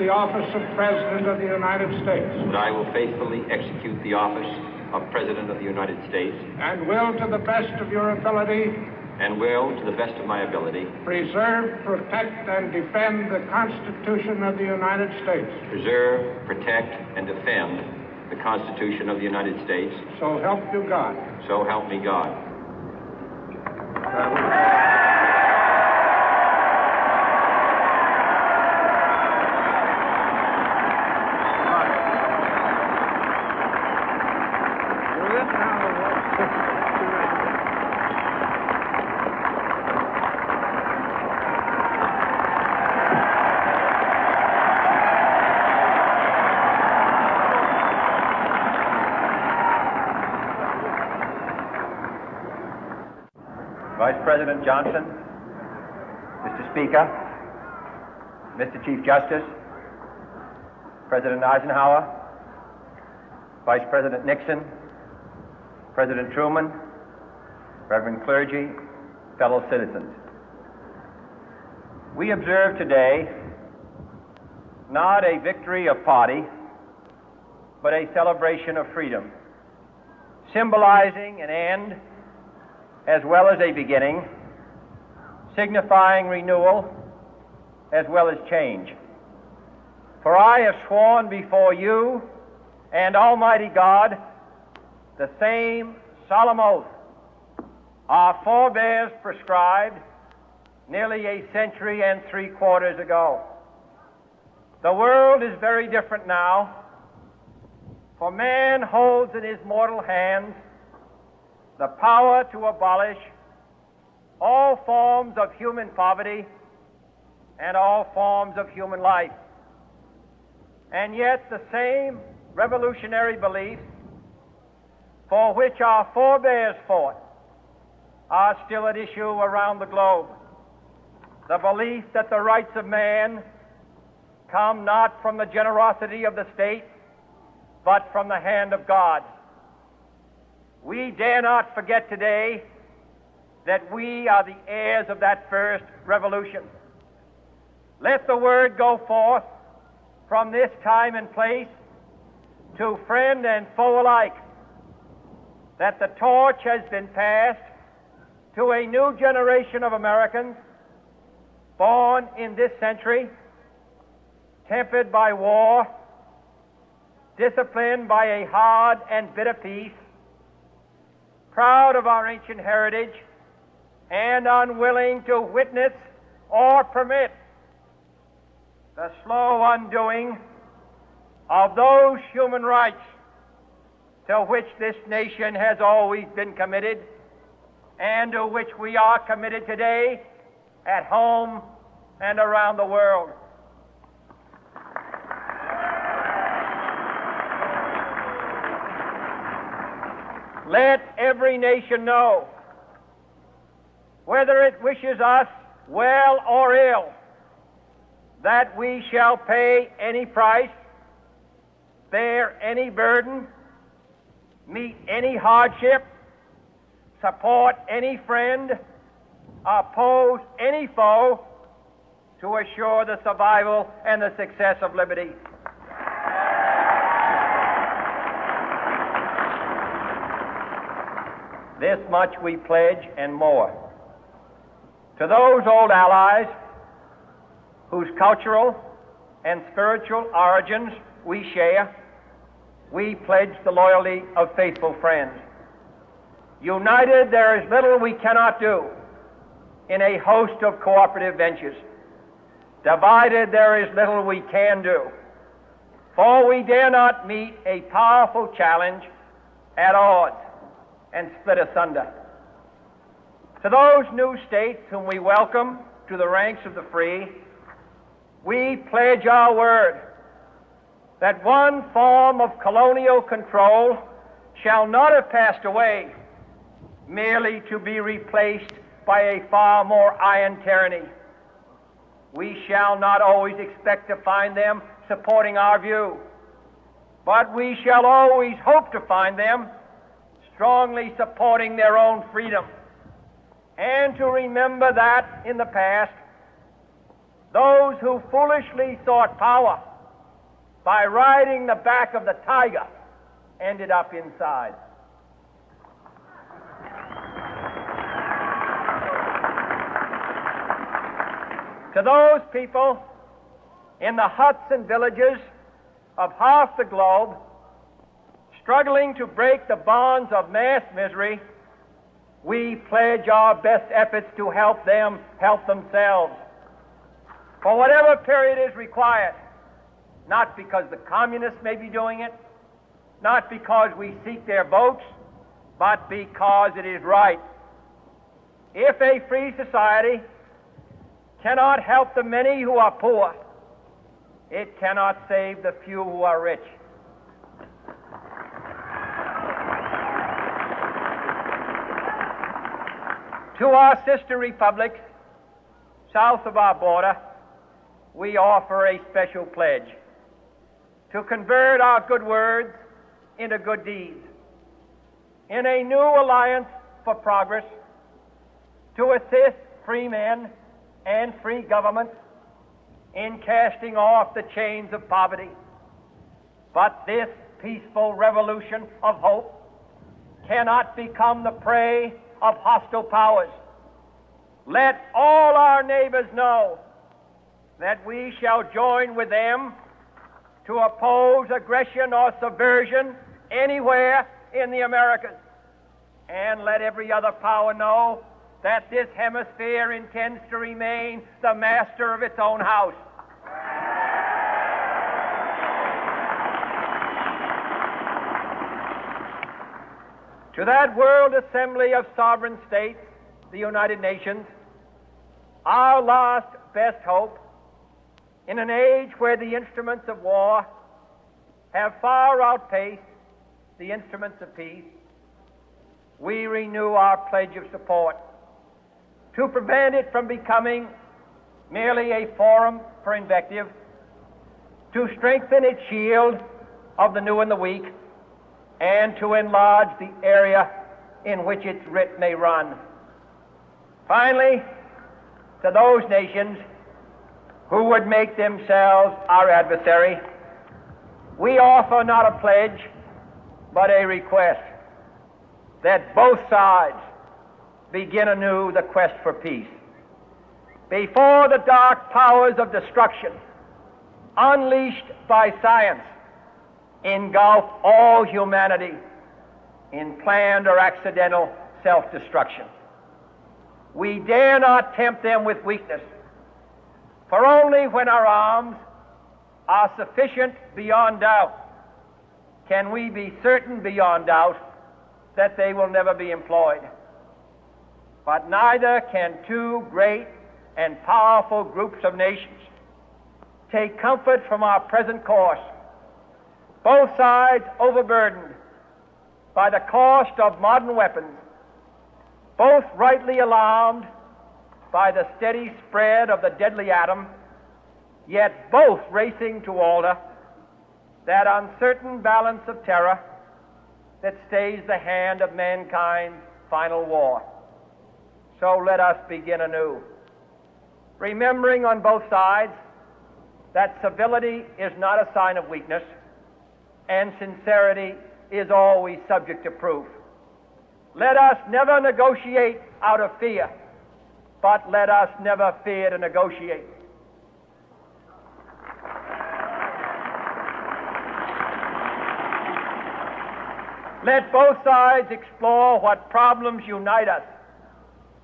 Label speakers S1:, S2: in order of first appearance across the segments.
S1: the
S2: office of President of the United States.
S3: That I will faithfully execute the office of President of the United States.
S2: And will, to the best of your ability,
S3: and will, to the best of my ability,
S2: preserve, protect, and defend the Constitution of the United States.
S3: Preserve, protect, and defend the Constitution of the United States.
S2: So help you God.
S3: So help me God.
S4: President Johnson, Mr. Speaker, Mr. Chief Justice, President Eisenhower, Vice President Nixon, President Truman, Reverend clergy, fellow citizens. We observe today not a victory of party, but a celebration of freedom, symbolizing an end as well as a beginning, signifying renewal as well as change. For I have sworn before you and Almighty God the same solemn oath our forebears prescribed nearly a century and three quarters ago. The world is very different now, for man holds in his mortal hands the power to abolish all forms of human poverty and all forms of human life. And yet, the same revolutionary beliefs for which our forebears fought are still at issue around the globe. The belief that the rights of man come not from the generosity of the state, but from the hand of God. We dare not forget today that we are the heirs of that first revolution. Let the word go forth from this time and place to friend and foe alike that the torch has been passed to a new generation of Americans born in this century, tempered by war, disciplined by a hard and bitter peace, proud of our ancient heritage, and unwilling to witness or permit the slow undoing of those human rights to which this nation has always been committed and to which we are committed today at home and around the world. Let every nation know, whether it wishes us well or ill, that we shall pay any price, bear any burden, meet any hardship, support any friend, oppose any foe to assure the survival and the success of liberty. This much we pledge and more. To those old allies whose cultural and spiritual origins we share, we pledge the loyalty of faithful friends. United, there is little we cannot do in a host of cooperative ventures. Divided, there is little we can do. For we dare not meet a powerful challenge at odds and split asunder. To those new states whom we welcome to the ranks of the free, we pledge our word that one form of colonial control shall not have passed away merely to be replaced by a far more iron tyranny. We shall not always expect to find them supporting our view, but we shall always hope to find them strongly supporting their own freedom. And to remember that in the past, those who foolishly sought power by riding the back of the tiger ended up inside. To those people in the huts and villages of half the globe struggling to break the bonds of mass misery, we pledge our best efforts to help them help themselves. For whatever period is required, not because the communists may be doing it, not because we seek their votes, but because it is right. If a free society cannot help the many who are poor, it cannot save the few who are rich. To our sister republics south of our border, we offer a special pledge to convert our good words into good deeds. In a new alliance for progress, to assist free men and free governments in casting off the chains of poverty. But this peaceful revolution of hope cannot become the prey of hostile powers. Let all our neighbors know that we shall join with them to oppose aggression or subversion anywhere in the Americas. And let every other power know that this hemisphere intends to remain the master of its own house. To that World Assembly of Sovereign States, the United Nations, our last best hope in an age where the instruments of war have far outpaced the instruments of peace, we renew our pledge of support to prevent it from becoming merely a forum for invective, to strengthen its shield of the new and the weak, and to enlarge the area in which its writ may run. Finally, to those nations who would make themselves our adversary, we offer not a pledge, but a request that both sides begin anew the quest for peace. Before the dark powers of destruction, unleashed by science, engulf all humanity in planned or accidental self destruction. We dare not tempt them with weakness, for only when our arms are sufficient beyond doubt can we be certain beyond doubt that they will never be employed. But neither can two great and powerful groups of nations take comfort from our present course, both sides overburdened by the cost of modern weapons, both rightly alarmed by the steady spread of the deadly atom, yet both racing to alter that uncertain balance of terror that stays the hand of mankind's final war. So let us begin anew, remembering on both sides that civility is not a sign of weakness and sincerity is always subject to proof. Let us never negotiate out of fear, but let us never fear to negotiate. Let both sides explore what problems unite us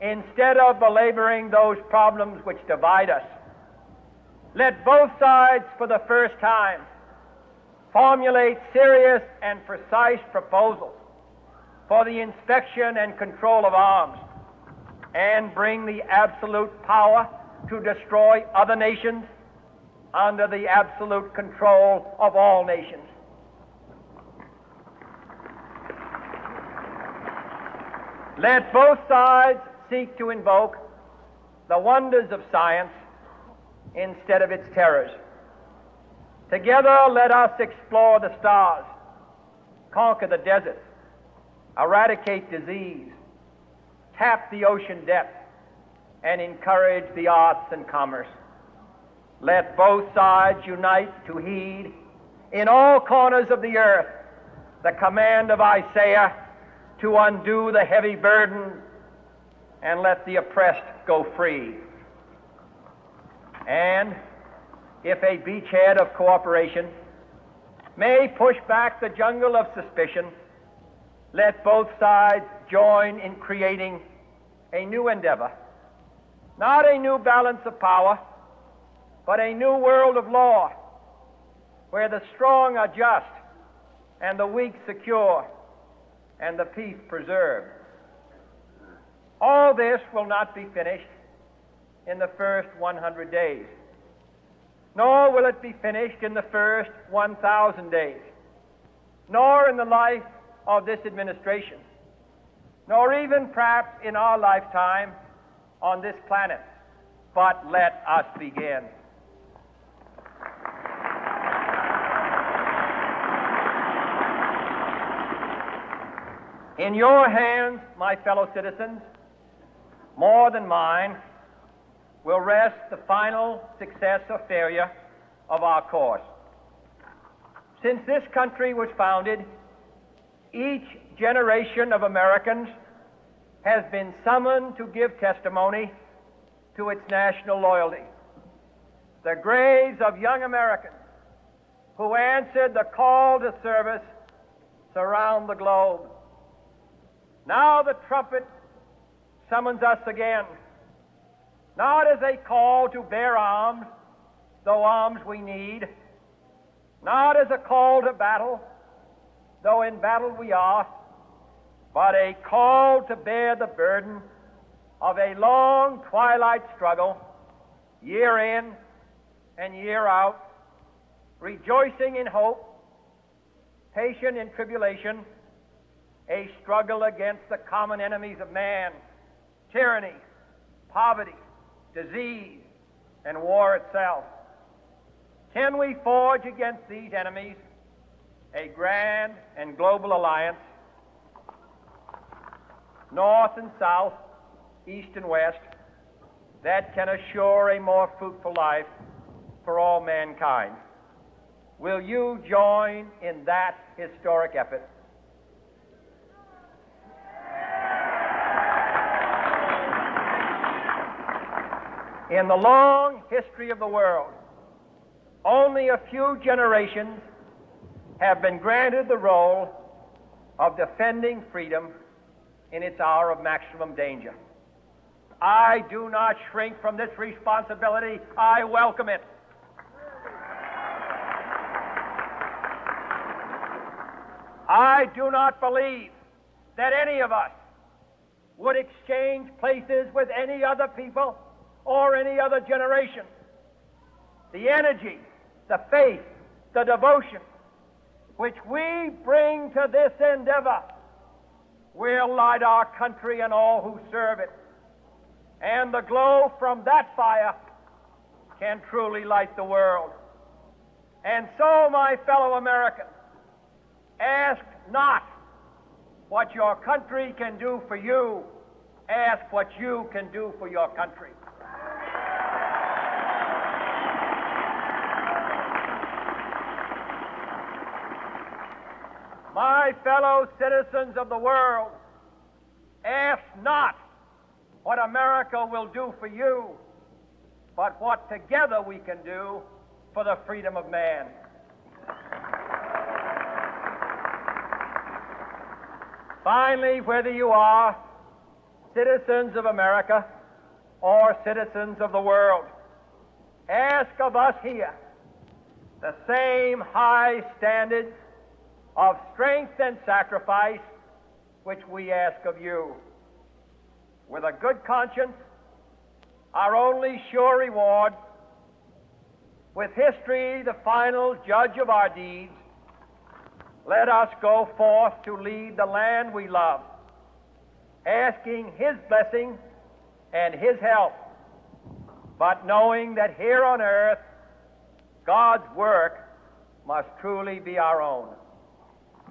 S4: instead of belaboring those problems which divide us. Let both sides, for the first time, formulate serious and precise proposals for the inspection and control of arms and bring the absolute power to destroy other nations under the absolute control of all nations. Let both sides seek to invoke the wonders of science instead of its terrors. Together, let us explore the stars, conquer the deserts, eradicate disease, tap the ocean depths, and encourage the arts and commerce. Let both sides unite to heed in all corners of the earth the command of Isaiah to undo the heavy burden and let the oppressed go free. And if a beachhead of cooperation may push back the jungle of suspicion, let both sides join in creating a new endeavor. Not a new balance of power, but a new world of law where the strong are just and the weak secure and the peace preserved. All this will not be finished in the first 100 days, nor will it be finished in the first 1,000 days, nor in the life of this administration, nor even perhaps in our lifetime on this planet. But let us begin. In your hands, my fellow citizens, more than mine, will rest the final success or failure of our course. Since this country was founded, each generation of Americans has been summoned to give testimony to its national loyalty. The graves of young Americans who answered the call to service surround the globe. Now the trumpet summons us again, not as a call to bear arms, though arms we need, not as a call to battle, though in battle we are, but a call to bear the burden of a long twilight struggle, year in and year out, rejoicing in hope, patient in tribulation, a struggle against the common enemies of man tyranny, poverty, disease, and war itself. Can we forge against these enemies a grand and global alliance, north and south, east and west, that can assure a more fruitful life for all mankind? Will you join in that historic effort? In the long history of the world, only a few generations have been granted the role of defending freedom in its hour of maximum danger. I do not shrink from this responsibility. I welcome it. I do not believe that any of us would exchange places with any other people or any other generation. The energy, the faith, the devotion which we bring to this endeavor will light our country and all who serve it. And the glow from that fire can truly light the world. And so, my fellow Americans, ask not what your country can do for you, ask what you can do for your country. My fellow citizens of the world, ask not what America will do for you, but what together we can do for the freedom of man. Finally, whether you are citizens of America or citizens of the world, ask of us here the same high standards of strength and sacrifice which we ask of you. With a good conscience, our only sure reward, with history the final judge of our deeds, let us go forth to lead the land we love, asking His blessing and His help, but knowing that here on earth, God's work must truly be our own.